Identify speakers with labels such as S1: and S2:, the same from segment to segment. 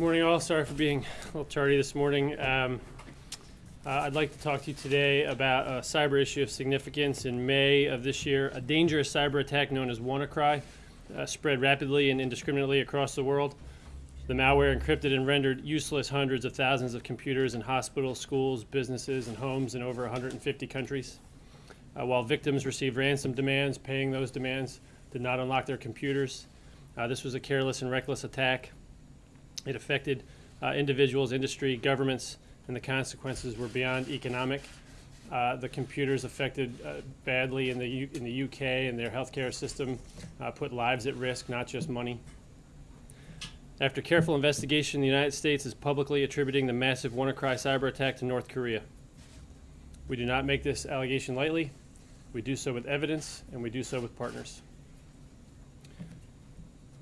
S1: Good morning, all. Sorry for being a little tardy this morning. Um, uh, I'd like to talk to you today about a cyber issue of significance. In May of this year, a dangerous cyber attack known as WannaCry uh, spread rapidly and indiscriminately across the world. The malware encrypted and rendered useless hundreds of thousands of computers in hospitals, schools, businesses, and homes in over 150 countries. Uh, while victims received ransom demands, paying those demands did not unlock their computers. Uh, this was a careless and reckless attack. It affected uh, individuals, industry, governments, and the consequences were beyond economic. Uh, the computers affected uh, badly in the, U in the UK and their healthcare system uh, put lives at risk, not just money. After careful investigation, the United States is publicly attributing the massive WannaCry cyber attack to North Korea. We do not make this allegation lightly. We do so with evidence, and we do so with partners.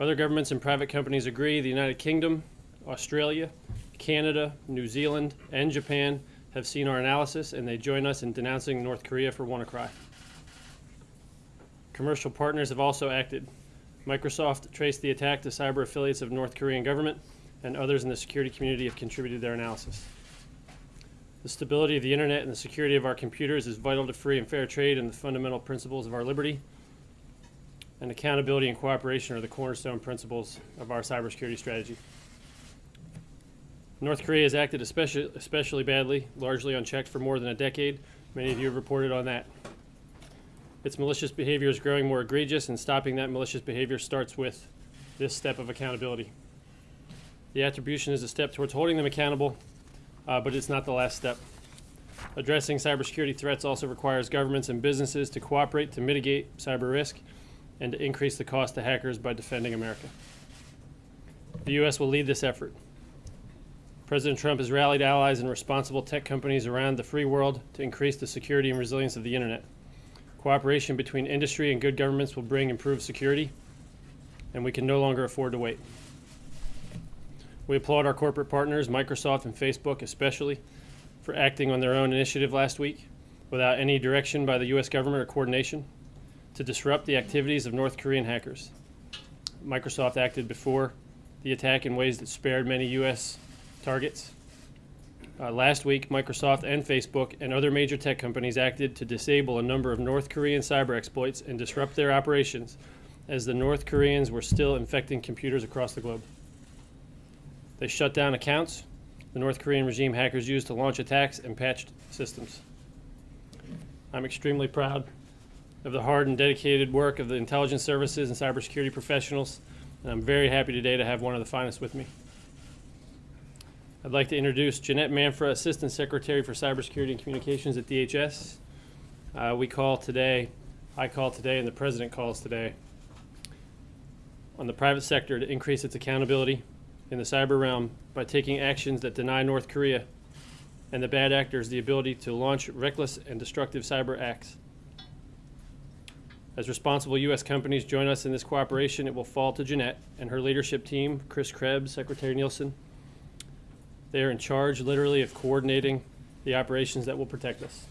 S1: Other governments and private companies agree the United Kingdom, Australia, Canada, New Zealand, and Japan have seen our analysis, and they join us in denouncing North Korea for WannaCry. Commercial partners have also acted. Microsoft traced the attack to cyber affiliates of North Korean government, and others in the security community have contributed their analysis. The stability of the internet and the security of our computers is vital to free and fair trade and the fundamental principles of our liberty. And accountability and cooperation are the cornerstone principles of our cybersecurity strategy. North Korea has acted especially, especially badly, largely unchecked for more than a decade. Many of you have reported on that. Its malicious behavior is growing more egregious, and stopping that malicious behavior starts with this step of accountability. The attribution is a step towards holding them accountable, uh, but it's not the last step. Addressing cybersecurity threats also requires governments and businesses to cooperate to mitigate cyber risk and to increase the cost to hackers by defending America. The U.S. will lead this effort. President Trump has rallied allies and responsible tech companies around the free world to increase the security and resilience of the internet. Cooperation between industry and good governments will bring improved security, and we can no longer afford to wait. We applaud our corporate partners, Microsoft and Facebook especially, for acting on their own initiative last week without any direction by the U.S. government or coordination to disrupt the activities of North Korean hackers. Microsoft acted before the attack in ways that spared many U.S. targets. Uh, last week, Microsoft and Facebook and other major tech companies acted to disable a number of North Korean cyber exploits and disrupt their operations as the North Koreans were still infecting computers across the globe. They shut down accounts the North Korean regime hackers used to launch attacks and patched systems. I'm extremely proud of the hard and dedicated work of the intelligence services and cybersecurity professionals, and I'm very happy today to have one of the finest with me. I'd like to introduce Jeanette Manfra, Assistant Secretary for Cybersecurity and Communications at DHS. Uh, we call today, I call today, and the President calls today on the private sector to increase its accountability in the cyber realm by taking actions that deny North Korea and the bad actors the ability to launch reckless and destructive cyber acts. As responsible U.S. companies join us in this cooperation, it will fall to Jeanette and her leadership team, Chris Krebs, Secretary Nielsen. They are in charge, literally, of coordinating the operations that will protect us.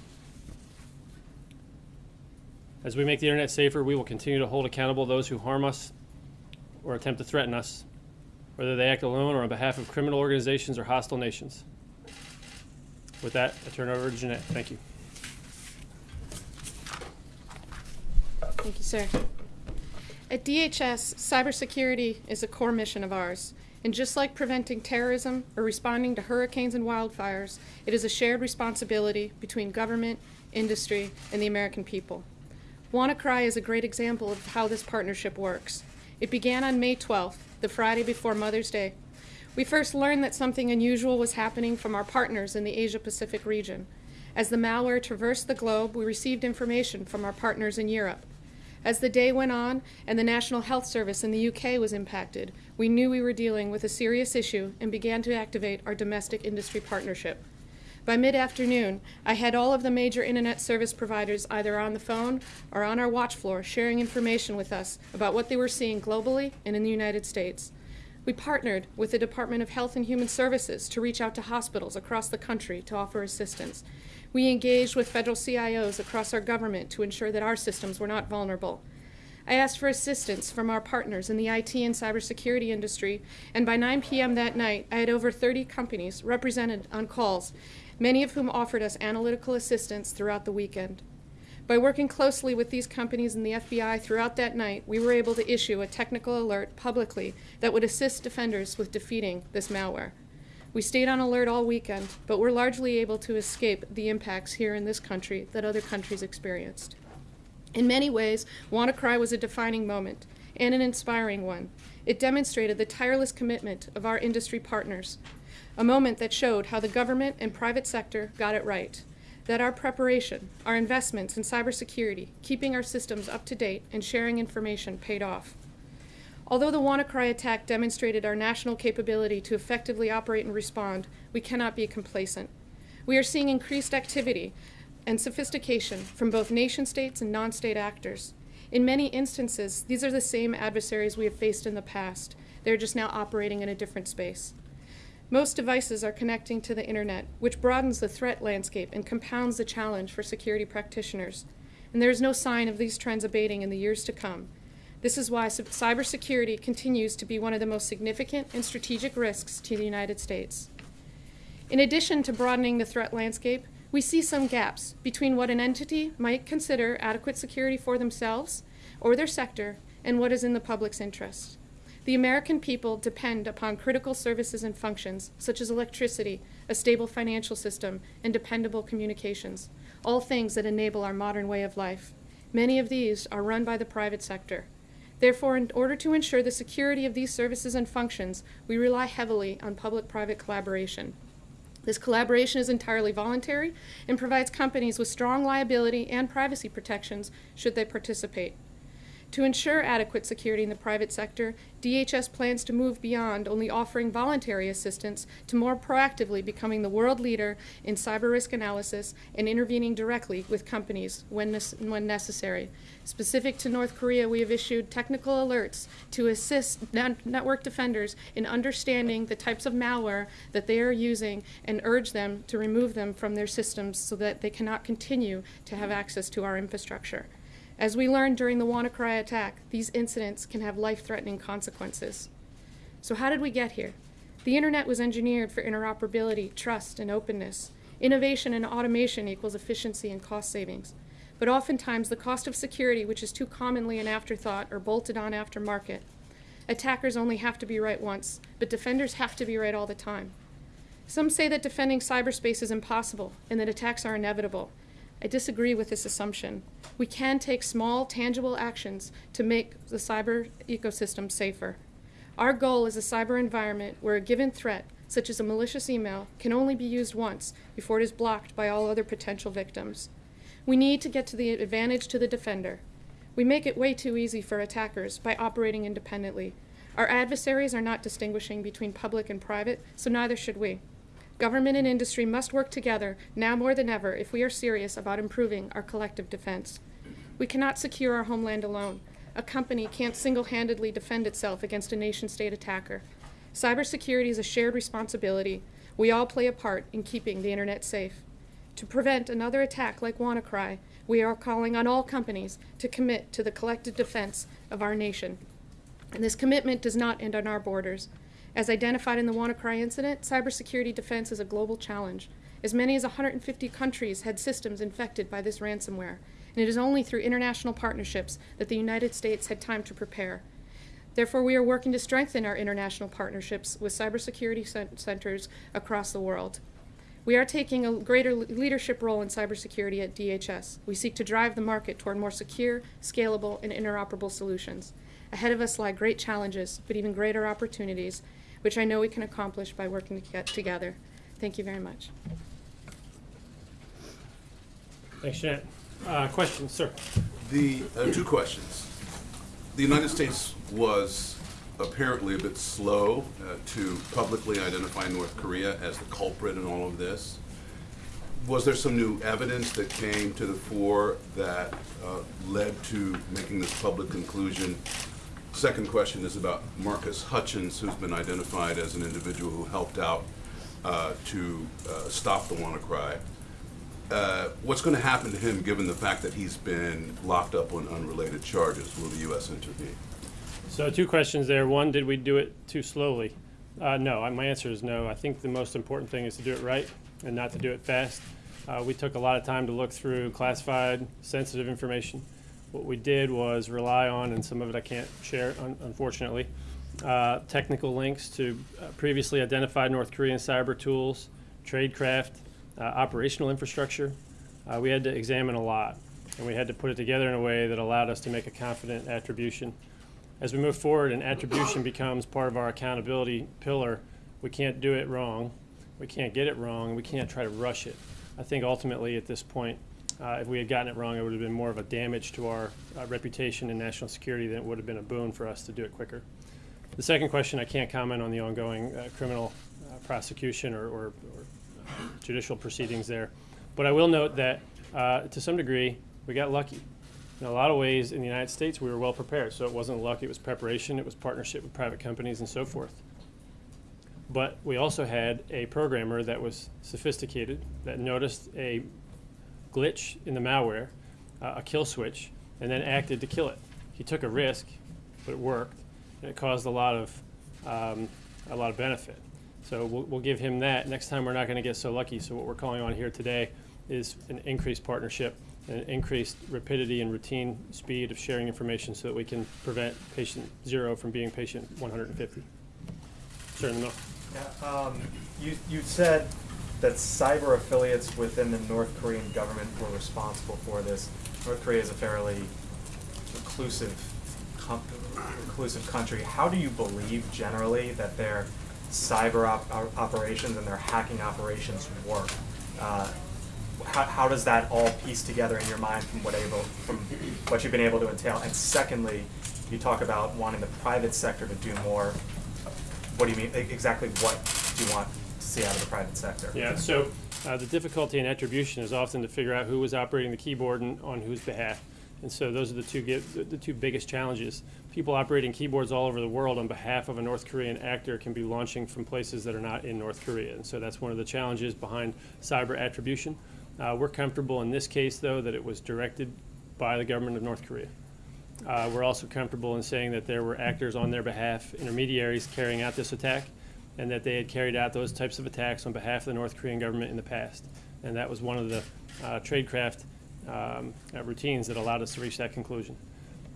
S1: As we make the internet safer, we will continue to hold accountable those who harm us or attempt to threaten us, whether they act alone or on behalf of criminal organizations or hostile nations. With that, I turn it over to Jeanette. Thank you.
S2: Thank you, sir. At DHS, cybersecurity is a core mission of ours. And just like preventing terrorism or responding to hurricanes and wildfires, it is a shared responsibility between government, industry, and the American people. WannaCry is a great example of how this partnership works. It began on May 12th, the Friday before Mother's Day. We first learned that something unusual was happening from our partners in the Asia-Pacific region. As the malware traversed the globe, we received information from our partners in Europe. As the day went on and the National Health Service in the UK was impacted, we knew we were dealing with a serious issue and began to activate our domestic industry partnership. By mid-afternoon, I had all of the major internet service providers either on the phone or on our watch floor sharing information with us about what they were seeing globally and in the United States. We partnered with the Department of Health and Human Services to reach out to hospitals across the country to offer assistance. We engaged with federal CIOs across our government to ensure that our systems were not vulnerable. I asked for assistance from our partners in the IT and cybersecurity industry, and by 9 p.m. that night, I had over 30 companies represented on calls, many of whom offered us analytical assistance throughout the weekend. By working closely with these companies and the FBI throughout that night, we were able to issue a technical alert publicly that would assist defenders with defeating this malware. We stayed on alert all weekend, but were largely able to escape the impacts here in this country that other countries experienced. In many ways, WannaCry was a defining moment and an inspiring one. It demonstrated the tireless commitment of our industry partners, a moment that showed how the government and private sector got it right, that our preparation, our investments in cybersecurity, keeping our systems up to date, and sharing information paid off. Although the WannaCry attack demonstrated our national capability to effectively operate and respond, we cannot be complacent. We are seeing increased activity and sophistication from both nation states and non-state actors. In many instances, these are the same adversaries we have faced in the past. They're just now operating in a different space. Most devices are connecting to the internet, which broadens the threat landscape and compounds the challenge for security practitioners. And there is no sign of these trends abating in the years to come. This is why cybersecurity continues to be one of the most significant and strategic risks to the United States. In addition to broadening the threat landscape, we see some gaps between what an entity might consider adequate security for themselves or their sector and what is in the public's interest. The American people depend upon critical services and functions such as electricity, a stable financial system, and dependable communications, all things that enable our modern way of life. Many of these are run by the private sector. Therefore, in order to ensure the security of these services and functions, we rely heavily on public-private collaboration. This collaboration is entirely voluntary and provides companies with strong liability and privacy protections should they participate. To ensure adequate security in the private sector, DHS plans to move beyond only offering voluntary assistance to more proactively becoming the world leader in cyber risk analysis and intervening directly with companies when, when necessary. Specific to North Korea, we have issued technical alerts to assist net network defenders in understanding the types of malware that they are using and urge them to remove them from their systems so that they cannot continue to have access to our infrastructure. As we learned during the WannaCry attack, these incidents can have life-threatening consequences. So how did we get here? The internet was engineered for interoperability, trust, and openness. Innovation and automation equals efficiency and cost savings. But oftentimes, the cost of security, which is too commonly an afterthought or bolted on after market, Attackers only have to be right once, but defenders have to be right all the time. Some say that defending cyberspace is impossible and that attacks are inevitable. I disagree with this assumption. We can take small, tangible actions to make the cyber ecosystem safer. Our goal is a cyber environment where a given threat, such as a malicious email, can only be used once before it is blocked by all other potential victims. We need to get to the advantage to the defender. We make it way too easy for attackers by operating independently. Our adversaries are not distinguishing between public and private, so neither should we. Government and industry must work together now more than ever if we are serious about improving our collective defense. We cannot secure our homeland alone. A company can't single-handedly defend itself against a nation-state attacker. Cybersecurity is a shared responsibility. We all play a part in keeping the internet safe. To prevent another attack like WannaCry, we are calling on all companies to commit to the collective defense of our nation. And this commitment does not end on our borders. As identified in the WannaCry incident, cybersecurity defense is a global challenge. As many as 150 countries had systems infected by this ransomware, and it is only through international partnerships that the United States had time to prepare. Therefore, we are working to strengthen our international partnerships with cybersecurity centers across the world. We are taking a greater leadership role in cybersecurity at DHS. We seek to drive the market toward more secure, scalable, and interoperable solutions. Ahead of us lie great challenges, but even greater opportunities, which I know we can accomplish by working to together. Thank you very much.
S1: Thanks, Jeanette. Uh, questions, sir?
S3: The, uh, two questions. The United States was apparently a bit slow uh, to publicly identify North Korea as the culprit in all of this. Was there some new evidence that came to the fore that uh, led to making this public conclusion Second question is about Marcus Hutchins, who's been identified as an individual who helped out uh, to uh, stop the WannaCry. Uh, what's going to happen to him given the fact that he's been locked up on unrelated charges? Will the U.S. intervene?
S1: So two questions there. One, did we do it too slowly? Uh, no, my answer is no. I think the most important thing is to do it right and not to do it fast. Uh, we took a lot of time to look through classified, sensitive information. What we did was rely on, and some of it I can't share, un- unfortunately, uh, technical links to uh, previously identified North Korean cyber tools, tradecraft, uh, operational infrastructure. Uh, we had to examine a lot, and we had to put it together in a way that allowed us to make a confident attribution as we move forward and attribution becomes part of our accountability pillar, we can't do it wrong, we can't get it wrong, we can't try to rush it. I think ultimately at this point, uh, if we had gotten it wrong, it would have been more of a damage to our uh, reputation and national security than it would have been a boon for us to do it quicker. The second question, I can't comment on the ongoing uh, criminal uh, prosecution or, or, or judicial proceedings there. But I will note that uh, to some degree, we got lucky. In a lot of ways, in the United States, we were well prepared. So it wasn't luck, it was preparation, it was partnership with private companies and so forth. But we also had a programmer that was sophisticated, that noticed a glitch in the malware, uh, a kill switch, and then acted to kill it. He took a risk, but it worked, and it caused a lot of um, a lot of benefit. So we'll, we'll give him that. Next time, we're not going to get so lucky. So what we're calling on here today is an increased partnership, an increased rapidity and routine speed of sharing information, so that we can prevent patient zero from being patient 150. Certainly not.
S4: Yeah, um, you, you said that cyber affiliates within the North Korean government were responsible for this. North Korea is a fairly reclusive, country. How do you believe generally that their cyber op- op- operations and their hacking operations work? Uh, how, how does that all piece together in your mind from what able from what you've been able to entail? And secondly, you talk about wanting the private sector to do more. What do you mean? Exactly what do you want to see out of the private sector?
S1: Yeah, so uh, the difficulty in attribution is often to figure out who was operating the keyboard and on whose behalf. And so those are the two, the two biggest challenges. People operating keyboards all over the world on behalf of a North Korean actor can be launching from places that are not in North Korea. And so that's one of the challenges behind cyber attribution. Uh, We're comfortable in this case, though, that it was directed by the government of North Korea. Uh, We're also comfortable in saying that there were actors on their behalf, intermediaries carrying out this attack, and that they had carried out those types of attacks on behalf of the North Korean government in the past. And that was one of the uh, tradecraft um, uh, routines that allowed us to reach that conclusion.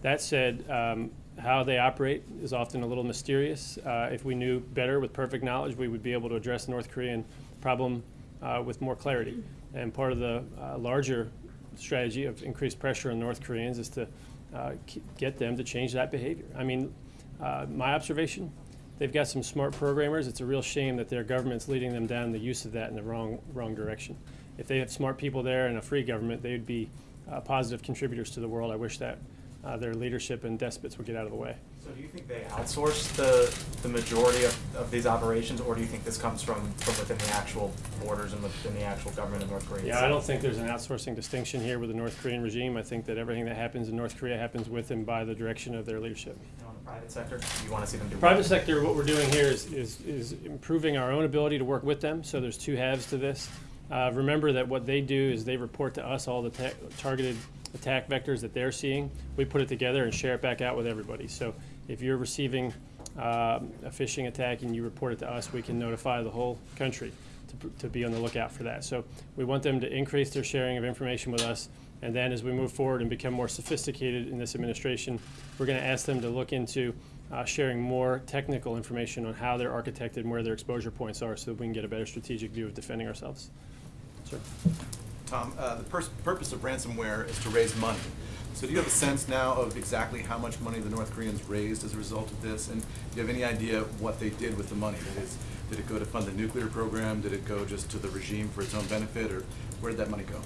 S1: That said, um, how they operate is often a little mysterious. Uh, if we knew better with perfect knowledge, we would be able to address the North Korean problem uh, with more clarity. And part of the uh, larger strategy of increased pressure on North Koreans is to uh, get them to change that behavior. I mean, uh, my observation, they've got some smart programmers. It's a real shame that their government's leading them down the use of that in the wrong wrong direction. If they had smart people there and a free government, they would be uh, positive contributors to the world. I wish that uh, their leadership and despots would get out of the way.
S4: So do you think they outsource the, the majority of, of these operations, or do you think this comes from, from within the actual borders and within the actual government of North Korea?
S1: Yeah, I don't think there's an outsourcing distinction here with the North Korean regime. I think that everything that happens in North Korea happens with and by the direction of their leadership.
S4: And on the private sector, do you want to see them do? what?
S1: Private sector, what we're doing here is, is, is improving our own ability to work with them, so there's two halves to this. Uh, remember that what they do is they report to us all the targeted attack vectors that they're seeing. We put it together and share it back out with everybody. So if you're receiving um, a phishing attack and you report it to us, we can notify the whole country to, to be on the lookout for that. So we want them to increase their sharing of information with us. And then as we move forward and become more sophisticated in this administration, we're going to ask them to look into uh, sharing more technical information on how they're architected and where their exposure points are so that we can get a better strategic view of defending ourselves. Sir.
S5: Tom, uh, the purpose of ransomware is to raise money. So do you have a sense now of exactly how much money the North Koreans raised as a result of this? And do you have any idea what they did with the money? Did it, did it go to fund the nuclear program? Did it go just to the regime for its own benefit? Or where did that money go?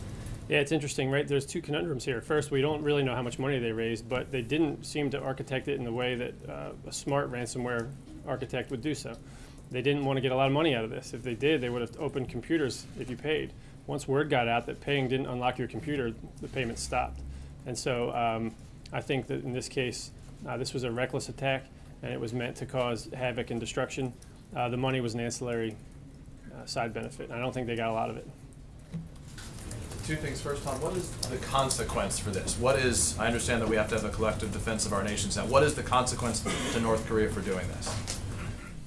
S1: Yeah, it's interesting, right? There's two conundrums here. First, we don't really know how much money they raised, but they didn't seem to architect it in the way that uh, a smart ransomware architect would do so. They didn't want to get a lot of money out of this. If they did, they would have opened computers if you paid. Once word got out that paying didn't unlock your computer, the payment stopped. And so um, I think that in this case, uh, this was a reckless attack, and it was meant to cause havoc and destruction. Uh, the money was an ancillary uh, side benefit. I don't think they got a lot of it.
S5: Two things. First, Tom, what is the consequence for this? What is, I understand that we have to have a collective defense of our nations now. What is the consequence to North Korea for doing this?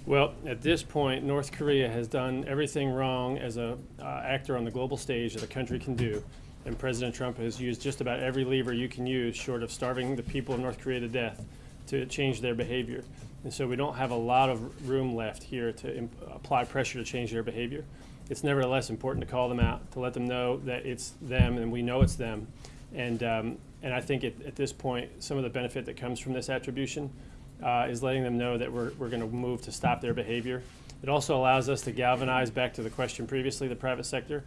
S1: Well, at this point, North Korea has done everything wrong as a uh, actor on the global stage that a country can do, and President Trump has used just about every lever you can use, short of starving the people of North Korea to death, to change their behavior. And so we don't have a lot of room left here to apply pressure to change their behavior. It's nevertheless important to call them out, to let them know that it's them, and we know it's them. And um, and I think at, at this point, some of the benefit that comes from this attribution uh, is letting them know that we're, we're going to move to stop their behavior. It also allows us to galvanize back to the question previously the private sector.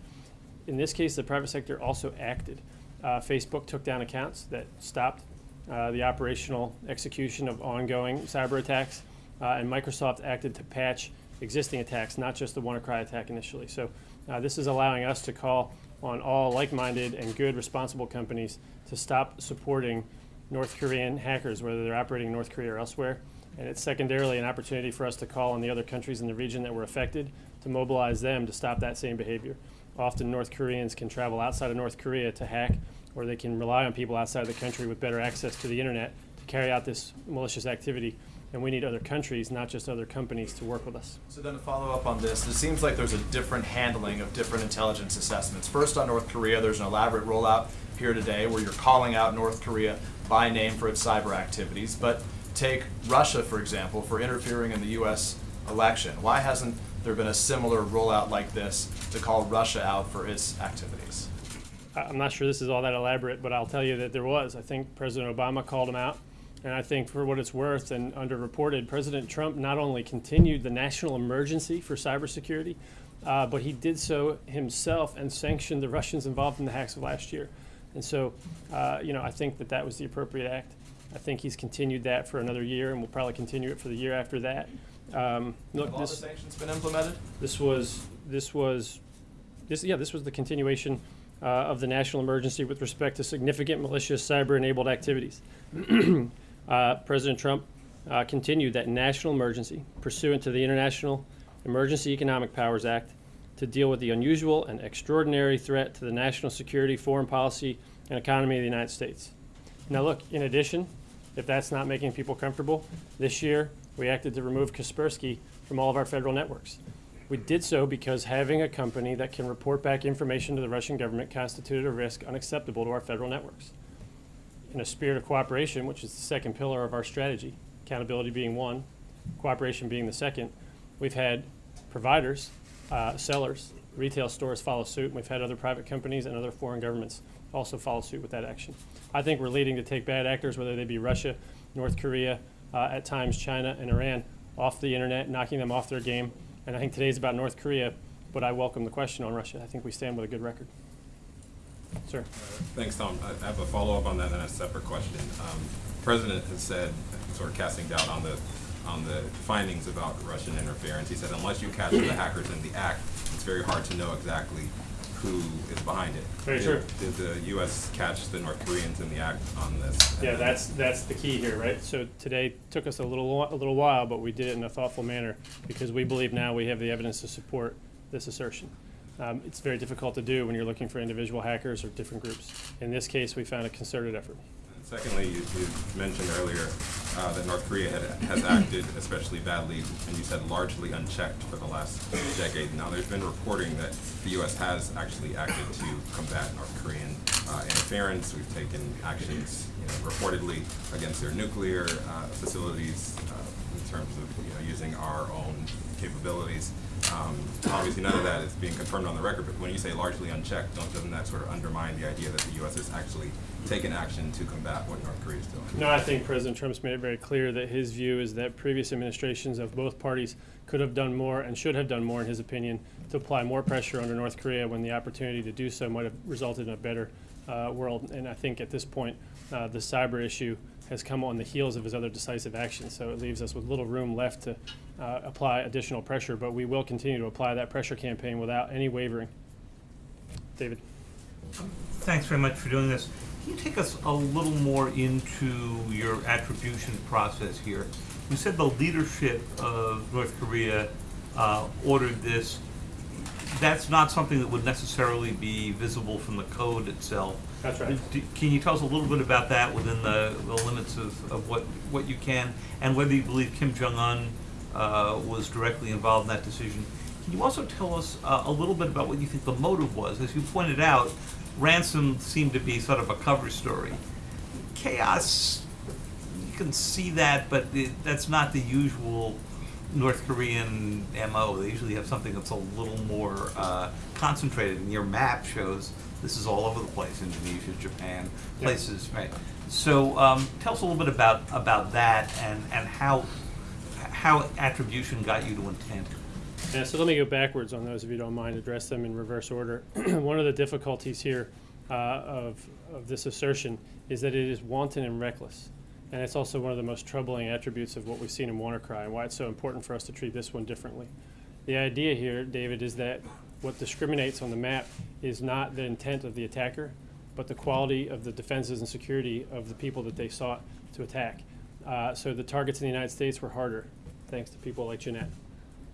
S1: In this case, the private sector also acted. Uh, Facebook took down accounts that stopped uh, the operational execution of ongoing cyber attacks, uh, and Microsoft acted to patch existing attacks, not just the WannaCry attack initially. So uh, this is allowing us to call on all like-minded and good, responsible companies to stop supporting North Korean hackers, whether they're operating in North Korea or elsewhere. And it's secondarily an opportunity for us to call on the other countries in the region that were affected to mobilize them to stop that same behavior. Often North Koreans can travel outside of North Korea to hack, or they can rely on people outside of the country with better access to the internet to carry out this malicious activity. And we need other countries, not just other companies, to work with us.
S5: So then to follow up on this, it seems like there's a different handling of different intelligence assessments. First on North Korea, there's an elaborate rollout here today where you're calling out North Korea by name for its cyber activities. But take Russia, for example, for interfering in the U.S. election. Why hasn't there been a similar rollout like this to call Russia out for its activities?
S1: I'm not sure this is all that elaborate, but I'll tell you that there was. I think President Obama called him out. And I think for what it's worth and underreported, President Trump not only continued the national emergency for cybersecurity, uh, but he did so himself and sanctioned the Russians involved in the hacks of last year. And so, uh, you know, I think that that was the appropriate act. I think he's continued that for another year, and we'll probably continue it for the year after that. Um, look,
S5: Have all the
S1: this,
S5: sanctions been implemented?
S1: this was, this was, this, yeah, this was the continuation uh, of the national emergency with respect to significant malicious cyber-enabled activities. Uh, President Trump uh, continued that national emergency pursuant to the International Emergency Economic Powers Act to deal with the unusual and extraordinary threat to the national security, foreign policy, and economy of the United States. Now, look, in addition, if that's not making people comfortable, this year we acted to remove Kaspersky from all of our federal networks. We did so because having a company that can report back information to the Russian government constituted a risk unacceptable to our federal networks. In a spirit of cooperation, which is the second pillar of our strategy, accountability being one, cooperation being the second, we've had providers, uh, sellers, retail stores follow suit, we've had other private companies and other foreign governments also follow suit with that action. I think we're leading to take bad actors, whether they be Russia, North Korea, uh, at times China and Iran, off the internet, knocking them off their game. And I think today's about North Korea, but I welcome the question on Russia. I think we stand with a good record. Sir.
S6: Thanks, Tom. I have a follow-up on that and a separate question. Um, President has said, sort of casting doubt on the, on the findings about Russian interference. He said unless you catch the hackers in the act, it's very hard to know exactly who is behind it.
S1: Very
S6: Did-
S1: true.
S6: Did the U.S. catch the North Koreans in the act on this?
S1: Yeah, that's, that's the key here, right? So today took us a little, a little while, but we did it in a thoughtful manner because we believe now we have the evidence to support this assertion. Um, it's very difficult to do when you're looking for individual hackers or different groups. In this case, we found a concerted effort.
S6: Secondly, you, you mentioned earlier uh, that North Korea had, has acted especially badly, and you said largely unchecked for the last decade. Now, there's been reporting that the U.S. has actually acted to combat North Korean uh, interference. We've taken actions, you know, reportedly against their nuclear uh, facilities uh, in terms of you know, using our own capabilities. Um, obviously, none of that is being confirmed on the record, but when you say largely unchecked, doesn't that sort of undermine the idea that the U.S. has actually taken action to combat what North Korea is doing?
S1: No, I think President Trump's made it very clear that his view is that previous administrations of both parties could have done more and should have done more, in his opinion, to apply more pressure under North Korea when the opportunity to do so might have resulted in a better uh, world. And I think at this point, uh, the cyber issue has come on the heels of his other decisive actions, so it leaves us with little room left to uh, apply additional pressure. But we will continue to apply that pressure campaign without any wavering. David.
S7: Thanks very much for doing this. Can you take us a little more into your attribution process here? You said the leadership of North Korea uh, ordered this. that's not something that would necessarily be visible from the code itself.
S1: That's right.
S7: D- Can you tell us a little bit about that within the, the limits of, of what, what you can, and whether you believe Kim Jong-un uh, was directly involved in that decision? Can you also tell us uh, a little bit about what you think the motive was? As you pointed out, ransom seemed to be sort of a cover story. Chaos, you can see that, but it, that's not the usual North Korean MO. They usually have something that's a little more uh, concentrated, and your map shows this is all over the place Indonesia, Japan, places, right? So um, tell us a little bit about, about that and, and how, how attribution got you to intent.
S1: Yeah, so let me go backwards on those, if you don't mind, address them in reverse order. One of the difficulties here uh, of, of this assertion is that it is wanton and reckless. And it's also one of the most troubling attributes of what we've seen in WannaCry and why it's so important for us to treat this one differently. The idea here, David, is that what discriminates on the map is not the intent of the attacker, but the quality of the defenses and security of the people that they sought to attack. Uh, so the targets in the United States were harder, thanks to people like Jeanette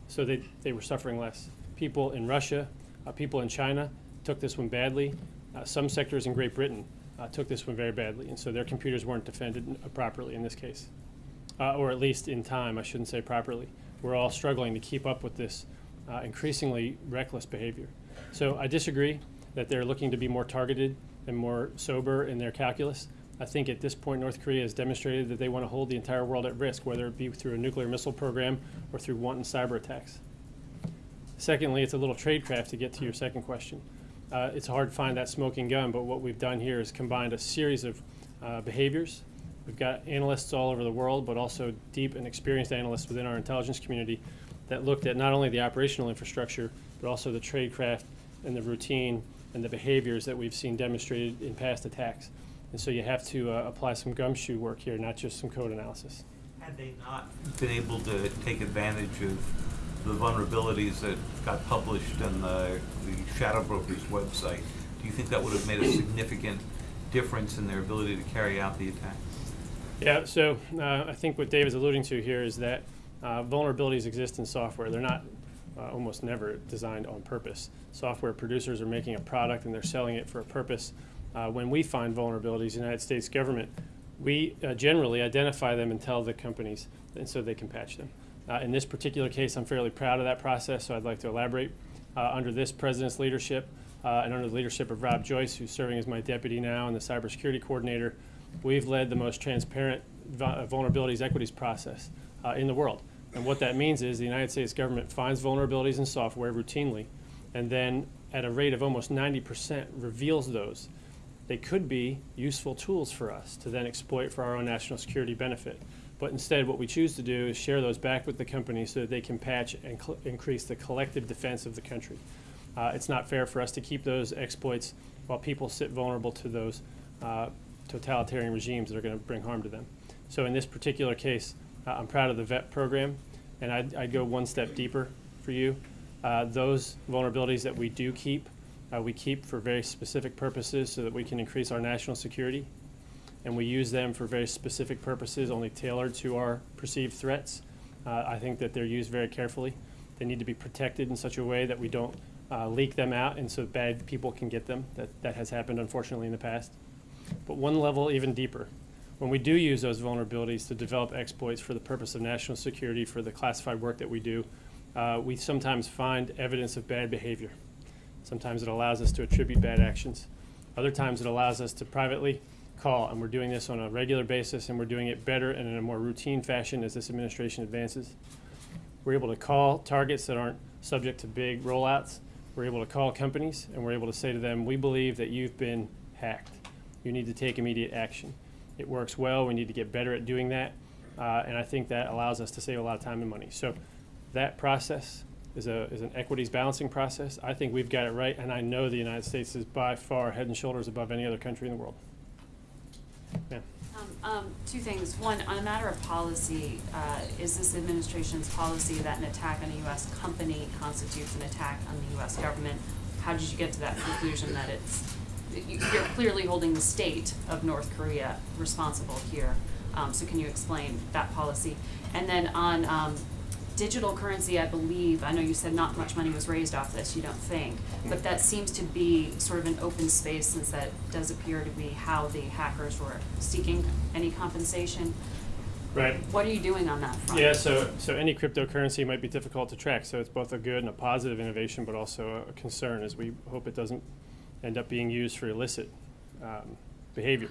S1: so they, they were suffering less. People in Russia, uh, people in China took this one badly. Uh, some sectors in Great Britain uh, took this one very badly, and so their computers weren't defended properly in this case, uh, or at least in time, I shouldn't say properly. We're all struggling to keep up with this uh, increasingly reckless behavior. So I disagree that they're looking to be more targeted and more sober in their calculus. I think at this point, North Korea has demonstrated that they want to hold the entire world at risk, whether it be through a nuclear missile program or through wanton cyber attacks. Secondly, it's a little tradecraft to get to your second question. Uh, it's hard to find that smoking gun, but what we've done here is combined a series of uh, behaviors. We've got analysts all over the world, but also deep and experienced analysts within our intelligence community that looked at not only the operational infrastructure, but also the tradecraft and the routine and the behaviors that we've seen demonstrated in past attacks. And so you have to uh, apply some gumshoe work here, not just some code analysis.
S7: Had they not been able to take advantage of the vulnerabilities that got published on the, the Shadow Brokers website, do you think that would have made a significant difference in their ability to carry out the attack?
S1: Yeah, so uh, I think what Dave is alluding to here is that uh, vulnerabilities exist in software. They're not uh, almost never designed on purpose. Software producers are making a product and they're selling it for a purpose. Uh, when we find vulnerabilities, in the United States government, we uh, generally identify them and tell the companies, and so they can patch them. Uh, in this particular case, I'm fairly proud of that process, so I'd like to elaborate. Uh, under this president's leadership uh, and under the leadership of Rob Joyce, who's serving as my deputy now and the cybersecurity coordinator, we've led the most transparent uh, vulnerabilities equities process uh, in the world. And what that means is the United States government finds vulnerabilities in software routinely, and then at a rate of almost 90% reveals those. They could be useful tools for us to then exploit for our own national security benefit. But instead, what we choose to do is share those back with the company so that they can patch and increase the collective defense of the country. Uh, it's not fair for us to keep those exploits while people sit vulnerable to those uh, totalitarian regimes that are going to bring harm to them. So in this particular case, uh, I'm proud of the VEP program, and I'd, I'd go one step deeper for you. Uh, those vulnerabilities that we do keep, uh, we keep for very specific purposes so that we can increase our national security. And we use them for very specific purposes, only tailored to our perceived threats. Uh, I think that they're used very carefully. They need to be protected in such a way that we don't uh, leak them out and so bad people can get them. That, that has happened unfortunately in the past. But one level even deeper, when we do use those vulnerabilities to develop exploits for the purpose of national security, for the classified work that we do, uh, we sometimes find evidence of bad behavior. Sometimes it allows us to attribute bad actions. Other times it allows us to privately call, and we're doing this on a regular basis, and we're doing it better and in a more routine fashion as this administration advances. We're able to call targets that aren't subject to big rollouts. We're able to call companies, and we're able to say to them, we believe that you've been hacked. You need to take immediate action. It works well. We need to get better at doing that. Uh, and I think that allows us to save a lot of time and money. So that process is, a, is an equities balancing process. I think we've got it right, and I know the United States is by far head and shoulders above any other country in the world.
S8: Um, um, two things. One, on a matter of policy, uh, is this administration's policy that an attack on a US company constitutes an attack on the US government? How did you get to that conclusion that it's, you- you're clearly holding the state of North Korea responsible here? Um, so can you explain that policy? And then on, um, digital currency, I believe, I know you said not much money was raised off this, you don't think, but that seems to be sort of an open space since that does appear to be how the hackers were seeking any compensation.
S1: Right.
S8: What are you doing on that front?
S1: Yeah, so, so any cryptocurrency might be difficult to track, so it's both a good and a positive innovation, but also a concern, as we hope it doesn't end up being used for illicit um, behavior.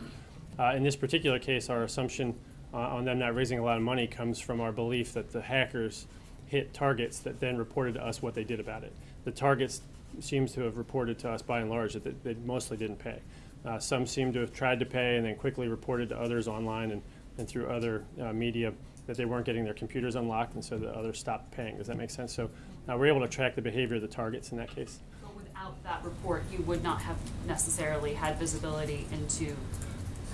S1: Uh, in this particular case, our assumption uh, on them not raising a lot of money comes from our belief that the hackers hit targets that then reported to us what they did about it. The targets seems to have reported to us by and large that they, mostly didn't pay. Uh, some seem to have tried to pay and then quickly reported to others online and, and through other uh, media that they weren't getting their computers unlocked, and so the others stopped paying. Does that make sense? So uh, we're able to track the behavior of the targets in that case.
S8: But without that report, you would not have necessarily had visibility into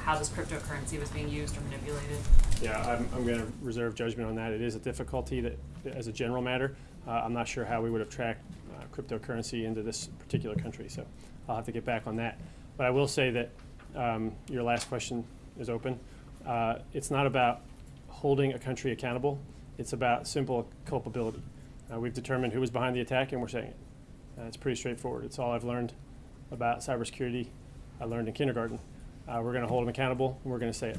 S8: how this cryptocurrency was being used or manipulated.
S1: Yeah, I'm, I'm going to reserve judgment on that. It is a difficulty that, as a general matter, uh, I'm not sure how we would have tracked uh, cryptocurrency into this particular country, so I'll have to get back on that. But I will say that um, your last question is open. Uh, it's not about holding a country accountable. It's about simple culpability. Uh, we've determined who was behind the attack, and we're saying it. Uh, it's pretty straightforward. It's all I've learned about cybersecurity. I learned in kindergarten. Uh, we're going to hold them accountable, and we're going to say it.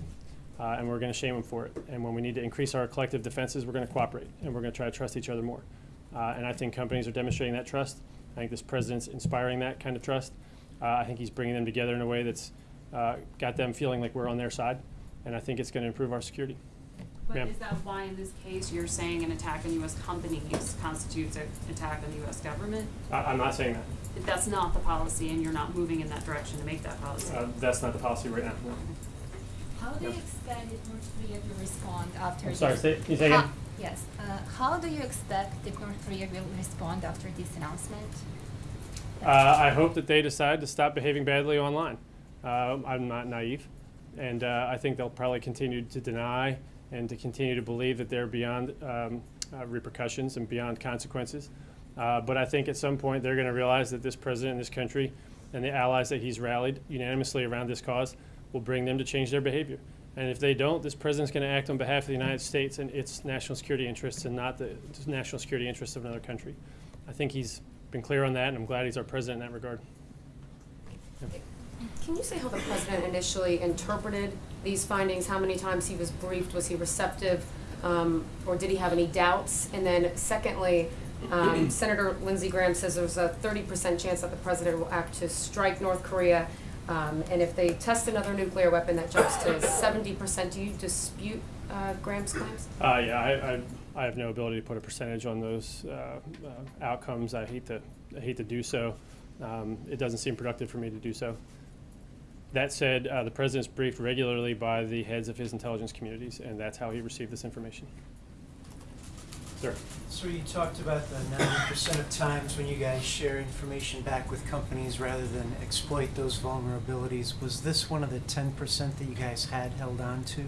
S1: Uh, and we're going to shame them for it. And when we need to increase our collective defenses, we're going to cooperate, and we're going to try to trust each other more. Uh, and I think companies are demonstrating that trust. I think this president's inspiring that kind of trust. Uh, I think he's bringing them together in a way that's uh, got them feeling like we're on their side, and I think it's going to improve our security.
S8: But
S1: Ma'am.
S8: is that why in this case you're saying an attack on US companies constitutes an attack on the US government?
S1: I, I'm not saying that.
S8: That's not the policy and you're not moving in that direction to make that policy.
S1: Uh, that's not the policy right now. no.
S9: How do you expect North Korea to respond after
S1: I'm sorry,
S9: this?
S1: say, you say again?
S9: Yes, uh, how do you expect that North Korea will respond after this announcement?
S1: Uh, I hope that they decide to stop behaving badly online. Uh, I'm not naive, and uh, I think they'll probably continue to deny and to continue to believe that they're beyond um, uh, repercussions and beyond consequences. Uh, but I think at some point they're going to realize that this president in this country and the allies that he's rallied unanimously around this cause will bring them to change their behavior. And if they don't, this president's going to act on behalf of the United States and its national security interests and not the national security interests of another country. I think he's been clear on that, and I'm glad he's our president in that regard.
S10: Can you say how the president initially interpreted these findings? How many times he was briefed? Was he receptive? Um, or did he have any doubts? And then secondly, um, Senator Lindsey Graham says there's a thirty percent chance that the president will act to strike North Korea. Um, and if they test another nuclear weapon, that jumps to seventy percent. Do you dispute, uh, Graham's claims?
S1: Uh, yeah, I, I, I have no ability to put a percentage on those uh, uh, outcomes. I hate to, I hate to do so. Um, it doesn't seem productive for me to do so. That said, uh, the president's briefed regularly by the heads of his intelligence communities, and that's how he received this information. Sir.
S11: So you talked about the ninety percent of times when you guys share information back with companies rather than exploit those vulnerabilities. Was this one of the ten percent that you guys had held on to?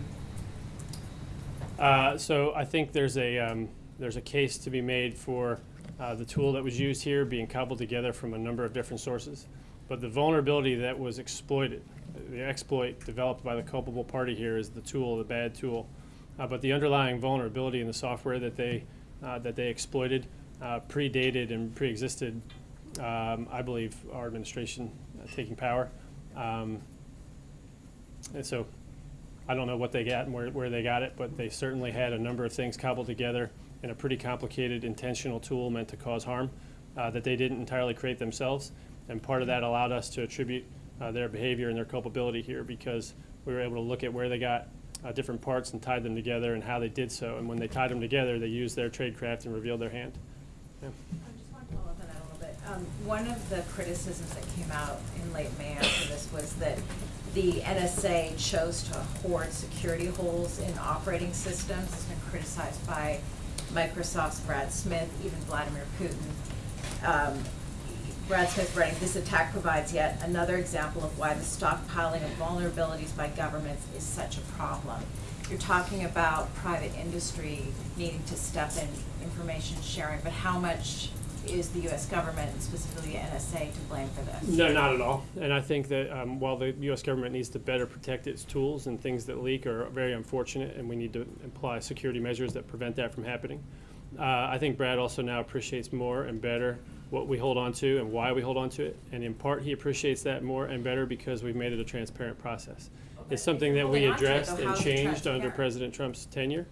S1: Uh, so I think there's a um, there's a case to be made for uh, the tool that was used here being cobbled together from a number of different sources, but the vulnerability that was exploited, the exploit developed by the culpable party here is the tool, the bad tool, uh, but the underlying vulnerability in the software that they uh, that they exploited uh, predated and pre-existed, um, I believe, our administration uh, taking power, um, and so I don't know what they got and where, where they got it, but they certainly had a number of things cobbled together in a pretty complicated intentional tool meant to cause harm uh, that they didn't entirely create themselves. And part of that allowed us to attribute uh, their behavior and their culpability here because we were able to look at where they got uh, different parts and tied them together and how they did so. And when they tied them together, they used their tradecraft and revealed their hand. Yeah.
S12: I just want to follow that a little bit. Um, one of the criticisms that came out in late May after this was that the NSA chose to hoard security holes in operating systems. It's been criticized by Microsoft's Brad Smith, even Vladimir Putin. Um, Brad Smith writing, this attack provides yet another example of why the stockpiling of vulnerabilities by governments is such a problem. You're talking about private industry needing to step in information sharing, but how much is the US government, and specifically the NSA, to blame for this?
S1: No, not at all. And I think that um, while the U.S. government needs to better protect its tools and things that leak are very unfortunate, and we need to apply security measures that prevent that from happening, Uh, I think Brad also now appreciates more and better what we hold on to and why we hold on to it. And in part, he appreciates that more and better because we've made it a transparent process. It's something that we addressed and changed under? President Trump's tenure.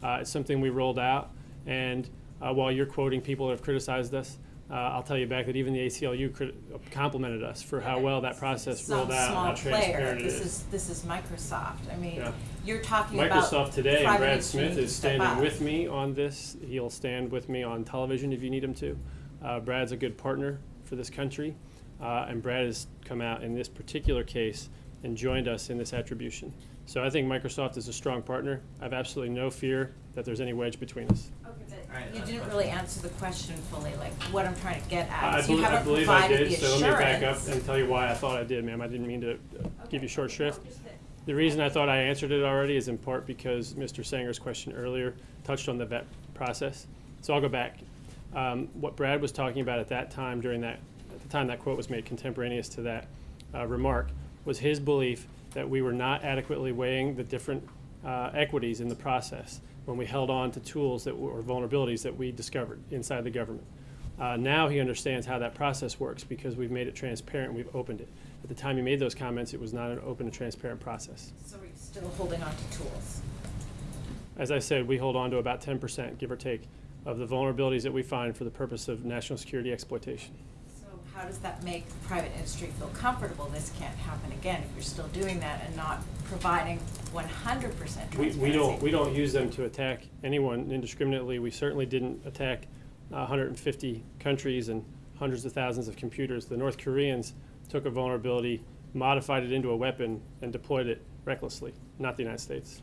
S1: Uh, it's something we rolled out. And uh, while you're quoting people that have criticized us, uh, I'll tell you back that even the ACLU complimented us for how well that process
S12: Some
S1: rolled out,
S12: small player, this
S1: is.
S12: is, this is Microsoft, I mean,
S1: Yeah.
S12: you're talking about
S1: Microsoft today, Brad Smith is standing with me on this. He'll stand with me on television if you need him to. Uh, Brad's a good partner for this country, uh, and Brad has come out in this particular case and joined us in this attribution. So I think Microsoft is a strong partner. I have absolutely no fear that there's any wedge between us.
S12: Okay, but you didn't really answer the question fully, like what I'm trying to get at,
S1: I,
S12: is you
S1: I
S12: haven't
S1: believe I did,
S12: the
S1: so let me back up and tell you why I thought I did, ma'am. I didn't mean to uh, give you short shrift. The reason I thought I answered it already is in part because Mr. Sanger's question earlier touched on the VEP process. So I'll go back. Um, what Brad was talking about at that time during that, at the time that quote was made contemporaneous to that uh, remark, was his belief that we were not adequately weighing the different uh, equities in the process when we held on to tools that were or vulnerabilities that we discovered inside the government. Uh, now he understands how that process works because we've made it transparent, we've opened it. At the time he made those comments, it was not an open and transparent process.
S12: So we're still holding on to tools.
S1: As I said, we hold on to about ten percent, give or take, of the vulnerabilities that we find for the purpose of national security exploitation.
S12: So how does that make the private industry feel comfortable this can't happen again if you're still doing that and not providing one hundred percent
S1: We,
S12: transparency?
S1: we don't, we don't use them to attack anyone indiscriminately. We certainly didn't attack uh, hundred and fifty countries and hundreds of thousands of computers. The North Koreans took a vulnerability, modified it into a weapon, and deployed it recklessly, not the United States.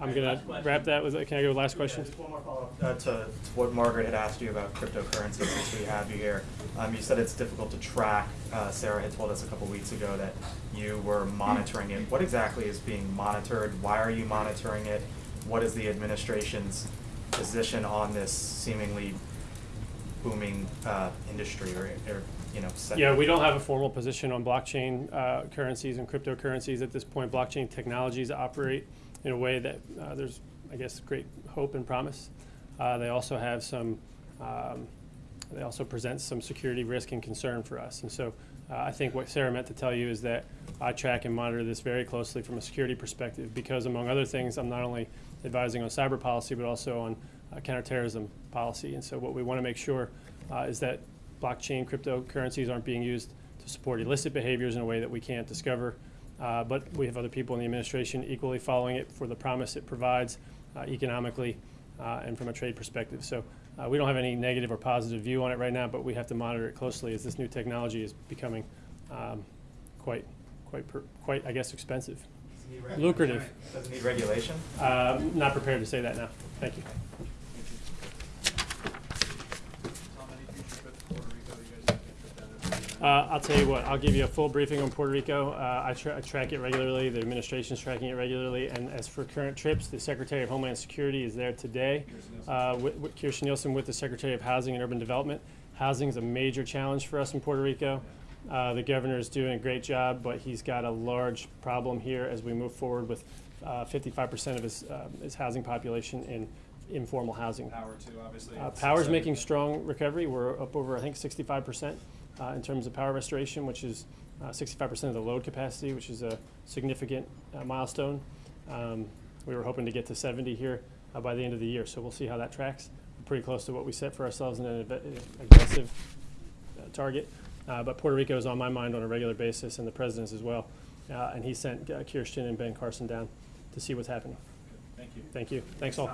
S1: I'm gonna wrap that with, can I go with last question?
S4: Just one more follow-up uh, to, to what Margaret had asked you about cryptocurrency since we have you here. Um, you said it's difficult to track. Uh, Sarah had told us a couple weeks ago that you were monitoring it. What exactly is being monitored? Why are you monitoring it? What is the administration's position on this seemingly booming uh, industry or, or you know? sector?
S1: Yeah, we don't have a formal position on blockchain uh, currencies and cryptocurrencies at this point. Blockchain technologies operate in a way that uh, there's, I guess, great hope and promise. Uh, They also have some, um, they also present some security risk and concern for us. And so uh, I think what Sarah meant to tell you is that I track and monitor this very closely from a security perspective because among other things, I'm not only advising on cyber policy, but also on uh, counterterrorism policy. And so what we want to make sure uh, is that blockchain cryptocurrencies aren't being used to support illicit behaviors in a way that we can't discover. Uh, but we have other people in the administration equally following it for the promise it provides uh, economically uh, and from a trade perspective. So uh, we don't have any negative or positive view on it right now, but we have to monitor it closely as this new technology is becoming um, quite, quite, per, quite, I guess, expensive, lucrative.
S4: Doesn't need regulation?
S1: Uh, not prepared to say that now. Thank you. Uh, I'll tell you what, I'll give you a full briefing on Puerto Rico. Uh, I, tra- I track it regularly, the administration's tracking it regularly, and as for current trips, the Secretary of Homeland Security is there today. Uh, with, with Kirstjen Nielsen with the Secretary of Housing and Urban Development. Housing is a major challenge for us in Puerto Rico. Uh, the governor is doing a great job, but he's got a large problem here as we move forward with uh, 55% of his, uh, his housing population in informal housing.
S13: Power too, obviously.
S1: Uh, Power's making strong recovery. We're up over, I think, sixty-five percent uh, in terms of power restoration, which is uh, sixty-five percent of the load capacity, which is a significant uh, milestone. Um, We were hoping to get to seventy here uh, by the end of the year, so we'll see how that tracks. We're Pretty close to what we set for ourselves in an aggressive uh, target. Uh, But Puerto Rico is on my mind on a regular basis, and the president's as well. Uh, And he sent uh, Kirstjen and Ben Carson down to see what's happening.
S13: Thank you.
S1: Thank you. Thanks all.